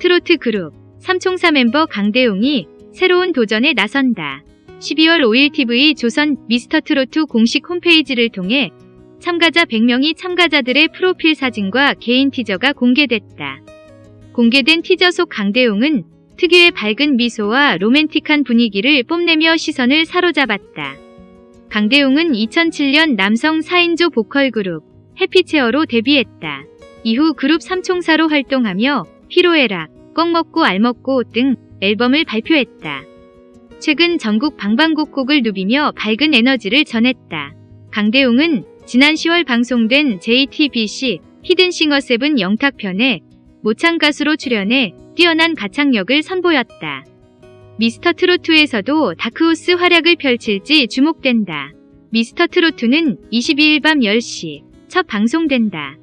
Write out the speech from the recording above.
트로트 그룹 삼총사 멤버 강대용이 새로운 도전에 나선다. 12월 5일 TV 조선 미스터 트로트 공식 홈페이지를 통해 참가자 100명이 참가자들의 프로필 사진과 개인 티저가 공개됐다. 공개된 티저 속 강대용은 특유의 밝은 미소와 로맨틱한 분위기를 뽐내며 시선을 사로잡았다. 강대용은 2007년 남성 4인조 보컬 그룹 해피체어로 데뷔했다. 이후 그룹 삼총사로 활동하며 피로해라, 꿩 먹고 알 먹고 등 앨범을 발표했다. 최근 전국 방방곡곡을 누비며 밝은 에너지를 전했다. 강대웅은 지난 10월 방송된 JTBC 히든싱어 세븐 영탁편에 모창 가수로 출연해 뛰어난 가창력을 선보였다. 미스터 트로트에서도 다크호스 활약을 펼칠지 주목된다. 미스터 트로트는 22일 밤 10시 첫 방송된다.